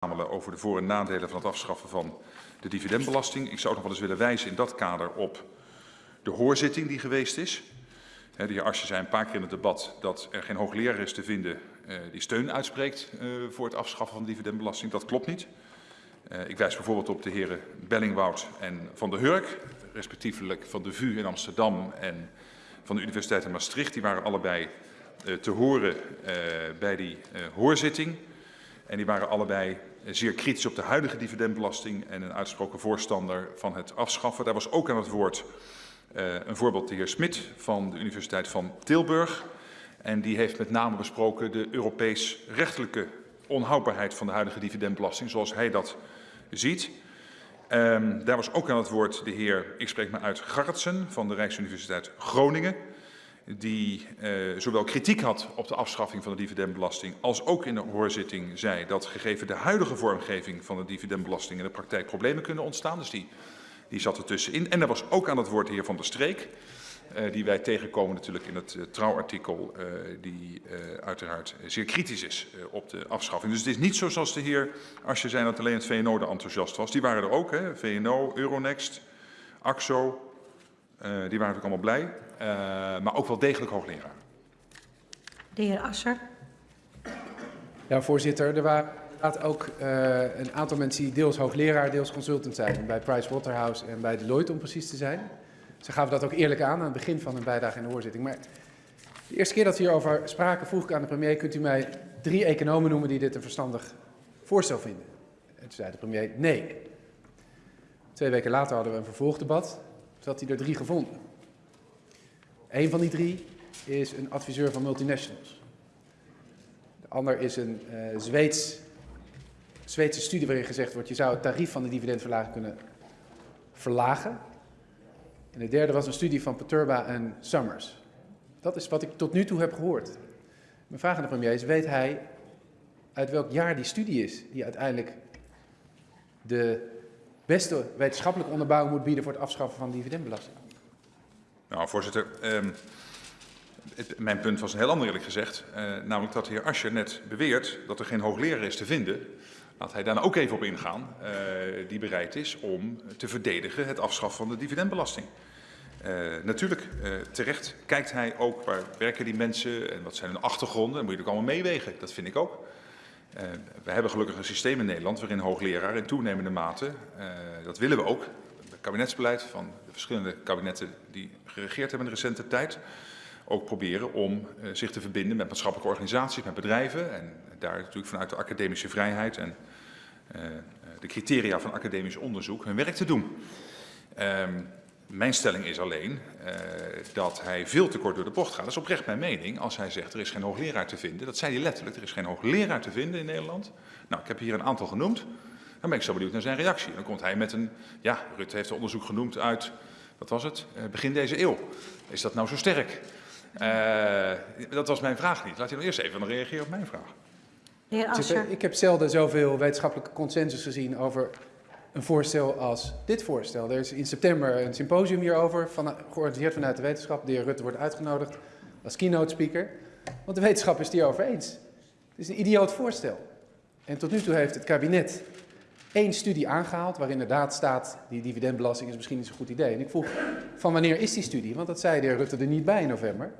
verzamelen over de voor- en nadelen van het afschaffen van de dividendbelasting. Ik zou nog wel eens willen wijzen in dat kader op de hoorzitting die geweest is. De heer Asje zei een paar keer in het debat dat er geen hoogleraar is te vinden uh, die steun uitspreekt uh, voor het afschaffen van de dividendbelasting. Dat klopt niet. Uh, ik wijs bijvoorbeeld op de heren Bellingwoud en Van der Hurk, respectievelijk van de VU in Amsterdam en van de Universiteit in Maastricht. Die waren allebei te horen bij die hoorzitting. En die waren allebei zeer kritisch op de huidige dividendbelasting en een uitsproken voorstander van het afschaffen. Daar was ook aan het woord uh, een voorbeeld de heer Smit van de Universiteit van Tilburg. En die heeft met name besproken de Europees rechtelijke onhoudbaarheid van de huidige dividendbelasting, zoals hij dat ziet. Um, daar was ook aan het woord de heer, ik spreek me uit, Garretsen van de Rijksuniversiteit Groningen die uh, zowel kritiek had op de afschaffing van de dividendbelasting als ook in de hoorzitting zei dat gegeven de huidige vormgeving van de dividendbelasting in de praktijk problemen kunnen ontstaan. Dus die, die zat er tussenin. En er was ook aan het woord de heer Van der Streek, uh, die wij tegenkomen natuurlijk in het uh, trouwartikel, die uiteraard zeer kritisch is op de afschaffing. Dus het is niet zo zoals de heer Asje zei dat alleen het VNO er enthousiast was. Die waren er ook, hè? VNO, Euronext, AXO, die waren natuurlijk allemaal blij. Uh, maar ook wel degelijk hoogleraar. De heer Asser. Ja, voorzitter. Er waren ook uh, een aantal mensen die deels hoogleraar, deels consultant zijn. Bij Pricewaterhouse en bij Deloitte om precies te zijn. Ze gaven dat ook eerlijk aan aan het begin van hun bijdrage in de hoorzitting. Maar de eerste keer dat we hierover spraken vroeg ik aan de premier... kunt u mij drie economen noemen die dit een verstandig voorstel vinden? En toen zei de premier nee. Twee weken later hadden we een vervolgdebat. Toen had hij er drie gevonden. Een van die drie is een adviseur van multinationals. De ander is een uh, Zweeds, Zweedse studie waarin gezegd wordt... je zou het tarief van de dividendverlaging kunnen verlagen. En de derde was een studie van Paturba en Summers. Dat is wat ik tot nu toe heb gehoord. Mijn vraag aan de premier is, weet hij uit welk jaar die studie is... die uiteindelijk de beste wetenschappelijke onderbouwing moet bieden... voor het afschaffen van de dividendbelasting? Nou, voorzitter, het, mijn punt was een heel ander eerlijk gezegd. Uh, namelijk dat de heer Ascher net beweert dat er geen hoogleraar is te vinden. Laat hij daar ook even op ingaan, uh, die bereid is om te verdedigen het afschaffen van de dividendbelasting. Uh, natuurlijk, terecht kijkt hij ook waar werken die mensen en wat zijn hun achtergronden. Dat moet je ook allemaal meewegen, dat vind ik ook. We hebben gelukkig een systeem in Nederland waarin hoogleraar in toenemende mate, dat willen we ook, kabinetsbeleid van de verschillende kabinetten die geregeerd hebben in de recente tijd ook proberen om uh, zich te verbinden met maatschappelijke organisaties, met bedrijven en daar natuurlijk vanuit de academische vrijheid en uh, de criteria van academisch onderzoek hun werk te doen. Um, mijn stelling is alleen dat hij veel te kort door de bocht gaat. Dat is oprecht mijn mening. Als hij zegt er is geen hoogleraar te vinden, dat zei hij letterlijk, er is geen hoogleraar te vinden in Nederland. Nou, ik heb hier een aantal genoemd. Dan ben ik zo benieuwd naar zijn reactie. Dan komt hij met een, ja, Rutte heeft een onderzoek genoemd uit, wat was het, uh, begin deze eeuw. Is dat nou zo sterk? Uh, dat was mijn vraag niet. Laat hij nog eerst even reageren op mijn vraag. Heer Ascher. Ik heb zelden zoveel wetenschappelijke consensus gezien over een voorstel als dit voorstel. Er is in september een symposium hierover, van, georganiseerd vanuit de wetenschap. De heer Rutte wordt uitgenodigd als keynote speaker. Want de wetenschap is het hierover eens. Het is een idioot voorstel. En tot nu toe heeft het kabinet één studie aangehaald waar inderdaad staat die dividendbelasting is misschien niet zo'n goed idee. En ik vroeg van wanneer is die studie? Want dat zei de heer Rutte er niet bij in november.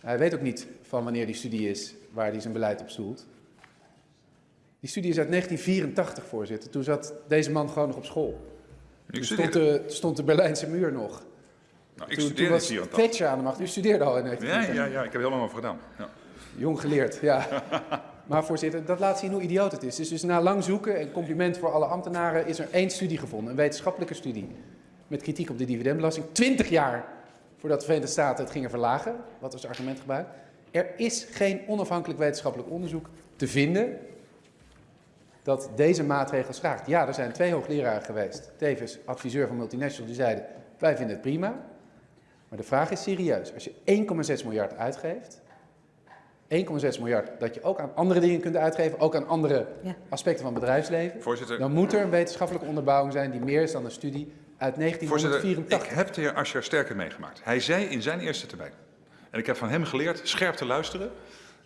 Hij weet ook niet van wanneer die studie is waar hij zijn beleid op stoelt. Die studie is uit 1984, voorzitter. Toen zat deze man gewoon nog op school. Toen stond de, stond de Berlijnse muur nog. Nou, ik toen, toen was Thatcher aan de macht. U studeerde al in 1984. Ja, ja, ja ik heb er helemaal over gedaan. Ja. Jong geleerd, ja. Maar voorzitter, dat laat zien hoe idioot het is. Dus, na lang zoeken, en compliment voor alle ambtenaren, is er één studie gevonden. Een wetenschappelijke studie. Met kritiek op de dividendbelasting. Twintig jaar voordat de Verenigde Staten het gingen verlagen. Wat was het argument gebruikt? Er is geen onafhankelijk wetenschappelijk onderzoek te vinden dat deze maatregel schraagt. Ja, er zijn twee hoogleraren geweest, tevens adviseur van multinational, die zeiden, wij vinden het prima. Maar de vraag is serieus. Als je 1,6 miljard uitgeeft, 1,6 miljard dat je ook aan andere dingen kunt uitgeven, ook aan andere ja. aspecten van het bedrijfsleven, Voorzitter. dan moet er een wetenschappelijke onderbouwing zijn die meer is dan een studie uit 1984. Voorzitter, ik heb de heer Ascher sterker meegemaakt. Hij zei in zijn eerste termijn, en ik heb van hem geleerd scherp te luisteren,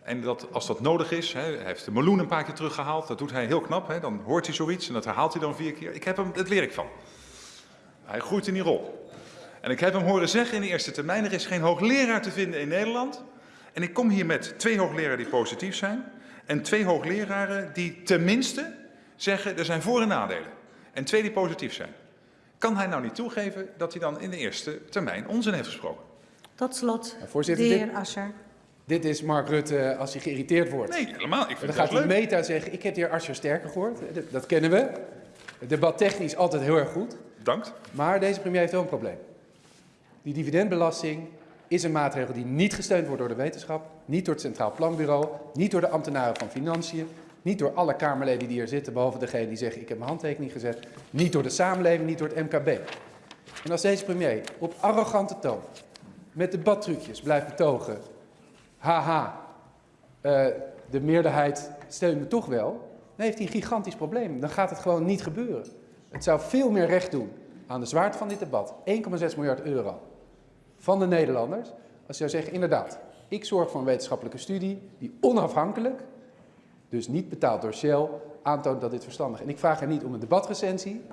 En dat, als dat nodig is, hè, hij heeft de meloen een paar keer teruggehaald, dat doet hij heel knap. Hè, dan hoort hij zoiets en dat herhaalt hij dan vier keer. Ik heb hem, dat leer ik van. Hij groeit in die rol. En ik heb hem horen zeggen in de eerste termijn, er is geen hoogleraar te vinden in Nederland. En ik kom hier met twee hoogleraren die positief zijn. En twee hoogleraren die tenminste zeggen, er zijn voor- en nadelen. En twee die positief zijn. Kan hij nou niet toegeven dat hij dan in de eerste termijn onzin heeft gesproken? Tot slot, Ja, voorzitter, de dit- heer Ascher. Dit is Mark Rutte als hij geïrriteerd wordt. Nee, helemaal. Ik Dan vind gaat het hij meta zeggen, ik heb de heer Asscher sterker gehoord. Dat, kennen we. Het debat technisch altijd heel erg goed. Bedankt. Maar deze premier heeft wel een probleem. Die dividendbelasting is een maatregel die niet gesteund wordt door de wetenschap, niet door het Centraal Planbureau, niet door de ambtenaren van Financiën, niet door alle Kamerleden die hier zitten, behalve degene die zeggen ik heb mijn handtekening gezet, niet door de samenleving, niet door het MKB. En als deze premier op arrogante toon met debattrucjes blijft betogen, haha, eh, de meerderheid steunt me toch wel, dan heeft hij een gigantisch probleem. Dan gaat het gewoon niet gebeuren. Het zou veel meer recht doen aan de zwaarte van dit debat, 1,6 miljard euro van de Nederlanders, als zou zeggen, inderdaad, ik zorg voor een wetenschappelijke studie die onafhankelijk, dus niet betaald door Shell, aantoont dat dit verstandig is. En ik vraag hem niet om een debatrecensie,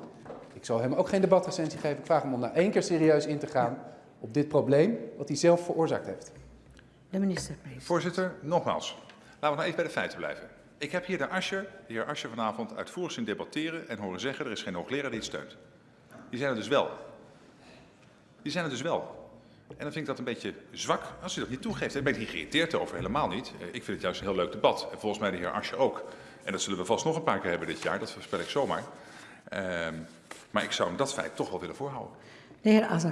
ik zal hem ook geen debatrecensie geven, ik vraag hem om daar één keer serieus in te gaan op dit probleem wat hij zelf veroorzaakt heeft. De minister, please. Voorzitter, nogmaals. Laten we nou even bij de feiten blijven. Ik heb hier de Ascher, de heer Ascher vanavond uitvoerig zien debatteren en horen zeggen er is geen hoogleraar die het steunt. Die zijn er dus wel. Die zijn er dus wel. En dan vind ik dat een beetje zwak als u dat niet toegeeft. Daar ben ik geïrriteerd over, helemaal niet. Eh, Ik vind het juist een heel leuk debat. En volgens mij de heer Ascher ook. En dat zullen we vast nog een paar keer hebben dit jaar, dat voorspel ik zomaar. Ehm, maar ik zou hem dat feit toch wel willen voorhouden. De heer Ascher.